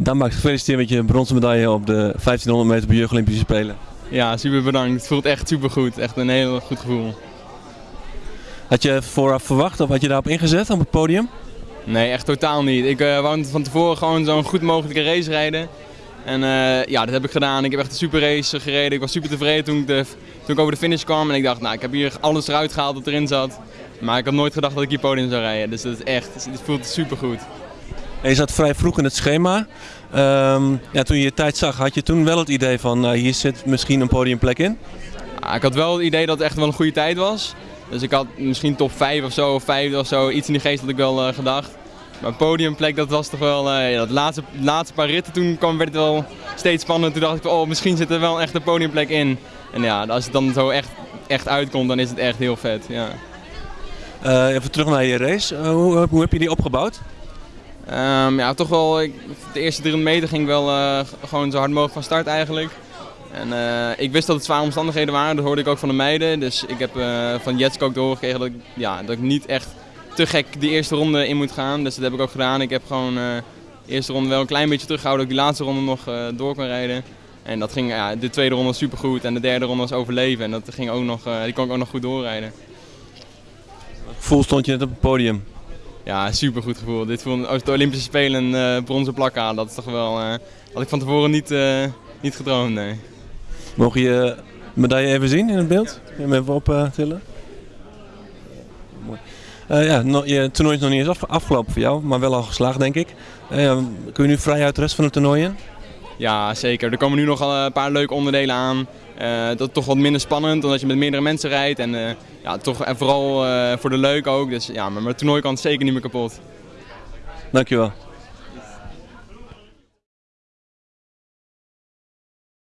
Dan Max, gefeliciteerd met je bronzen medaille op de 1500 meter bij Jeugd Olympische Spelen. Ja, super bedankt. Het voelt echt super goed. Echt een heel goed gevoel. Had je vooraf verwacht of had je daarop ingezet op het podium? Nee, echt totaal niet. Ik uh, wou van tevoren gewoon zo'n goed mogelijke race rijden. En uh, ja, dat heb ik gedaan. Ik heb echt een super race gereden. Ik was super tevreden toen ik, de, toen ik over de finish kwam. En ik dacht, nou, ik heb hier alles eruit gehaald wat erin zat. Maar ik had nooit gedacht dat ik hier podium zou rijden. Dus dat is echt, het voelt super goed. En je zat vrij vroeg in het schema. Um, ja, toen je je tijd zag, had je toen wel het idee van uh, hier zit misschien een podiumplek in? Ja, ik had wel het idee dat het echt wel een goede tijd was. Dus ik had misschien top 5 of zo, of 5 of zo, iets in die geest had ik wel uh, gedacht. Maar podiumplek, dat was toch wel, uh, ja, de laatste, laatste paar ritten toen kwam, werd het wel steeds spannend. Toen dacht ik, oh misschien zit er wel echt een podiumplek in. En ja, als het dan zo echt, echt uitkomt, dan is het echt heel vet. Ja. Even terug naar je race. hoe, hoe heb je die opgebouwd? Um, ja, toch wel, ik, de eerste 300 meter ging wel uh, gewoon zo hard mogelijk van start eigenlijk. En uh, ik wist dat het zware omstandigheden waren, dat hoorde ik ook van de meiden. Dus ik heb uh, van Jetske ook doorgekregen dat ik, ja, dat ik niet echt te gek die eerste ronde in moet gaan. Dus dat heb ik ook gedaan. Ik heb gewoon de eerste ronde wel een klein beetje teruggehouden, dat ik die laatste ronde nog door kon rijden. En dat ging, ja, de tweede ronde was supergoed en de derde ronde was overleven. En dat ging ook nog, die kon ik ook nog goed doorrijden. Voel stond je net op het podium? Ja, super goed gevoel. Dit voelde als de Olympische Spelen een uh, bronzen plak aan. Dat is toch wel. Uh, had ik van tevoren niet, uh, niet gedroomd. Nee. Mogen je medaille even zien in het beeld? Je hem even optillen? Uh, ja, je toernooi is nog niet eens af, afgelopen voor jou, maar wel al geslaagd denk ik. kun je nu vrij uit de rest van het toernooi in? Ja, zeker. Er komen nu nog een paar leuke onderdelen aan. Uh, dat is toch wat minder spannend, omdat je met meerdere mensen rijdt. En, uh, ja, toch, en vooral voor de leuk ook. Dus ja, maar mijn toernooi kan het zeker niet meer kapot. Dankjewel.